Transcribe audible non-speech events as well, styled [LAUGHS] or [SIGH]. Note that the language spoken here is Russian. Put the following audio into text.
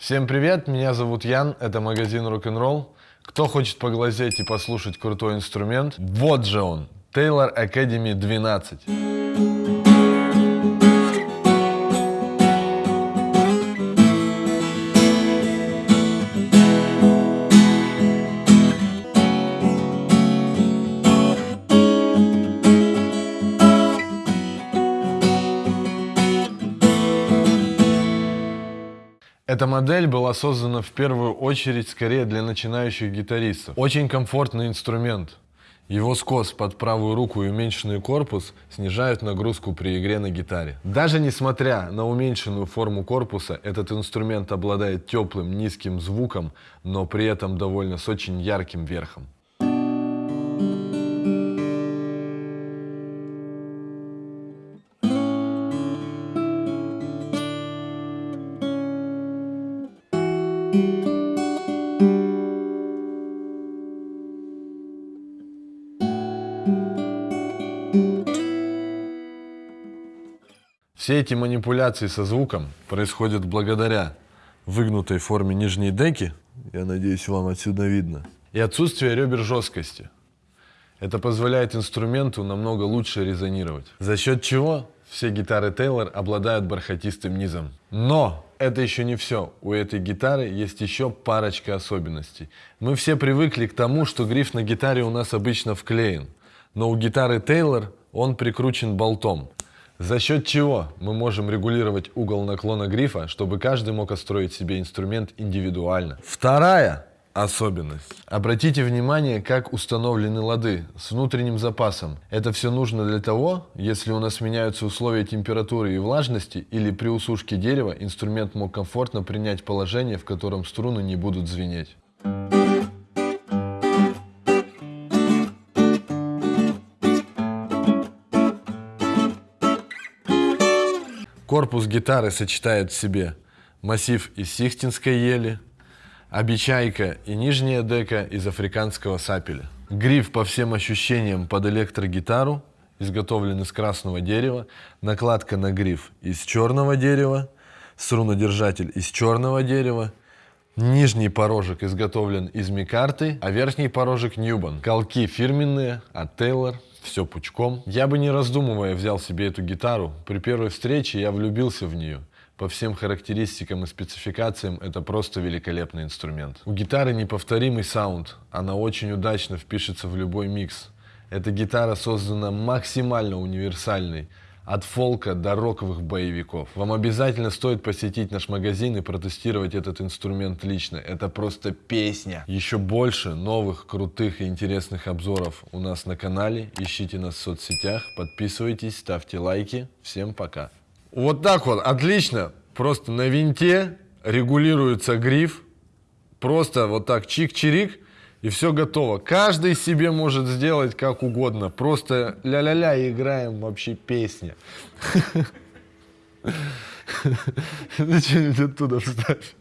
Всем привет, меня зовут Ян, это магазин Rock'n'Roll. Кто хочет поглазеть и послушать крутой инструмент, вот же он, Taylor Academy 12. Эта модель была создана в первую очередь скорее для начинающих гитаристов. Очень комфортный инструмент. Его скос под правую руку и уменьшенный корпус снижают нагрузку при игре на гитаре. Даже несмотря на уменьшенную форму корпуса, этот инструмент обладает теплым низким звуком, но при этом довольно с очень ярким верхом. Все эти манипуляции со звуком происходят благодаря выгнутой форме нижней деки, я надеюсь, вам отсюда видно, и отсутствию ребер жесткости. Это позволяет инструменту намного лучше резонировать. За счет чего все гитары Taylor обладают бархатистым низом. Но это еще не все. У этой гитары есть еще парочка особенностей. Мы все привыкли к тому, что гриф на гитаре у нас обычно вклеен. Но у гитары Taylor он прикручен болтом. За счет чего мы можем регулировать угол наклона грифа, чтобы каждый мог отстроить себе инструмент индивидуально. Вторая особенность. Обратите внимание, как установлены лады с внутренним запасом. Это все нужно для того, если у нас меняются условия температуры и влажности, или при усушке дерева инструмент мог комфортно принять положение, в котором струны не будут звенеть. Корпус гитары сочетает в себе массив из сихтинской ели, обечайка и нижняя дека из африканского сапеля. Гриф по всем ощущениям под электрогитару, изготовлен из красного дерева, накладка на гриф из черного дерева, струнодержатель из черного дерева, нижний порожек изготовлен из микарты, а верхний порожек Ньюбан. Колки фирменные от Taylor все пучком. Я бы не раздумывая взял себе эту гитару. При первой встрече я влюбился в нее. По всем характеристикам и спецификациям это просто великолепный инструмент. У гитары неповторимый саунд, она очень удачно впишется в любой микс. Эта гитара создана максимально универсальной, от фолка до роковых боевиков. Вам обязательно стоит посетить наш магазин и протестировать этот инструмент лично. Это просто песня. Еще больше новых, крутых и интересных обзоров у нас на канале. Ищите нас в соцсетях, подписывайтесь, ставьте лайки. Всем пока. Вот так вот, отлично. Просто на винте регулируется гриф. Просто вот так чик-чирик и все готово. Каждый себе может сделать как угодно. Просто ля-ля-ля играем вообще песня. [LAUGHS] Зачем оттуда встать?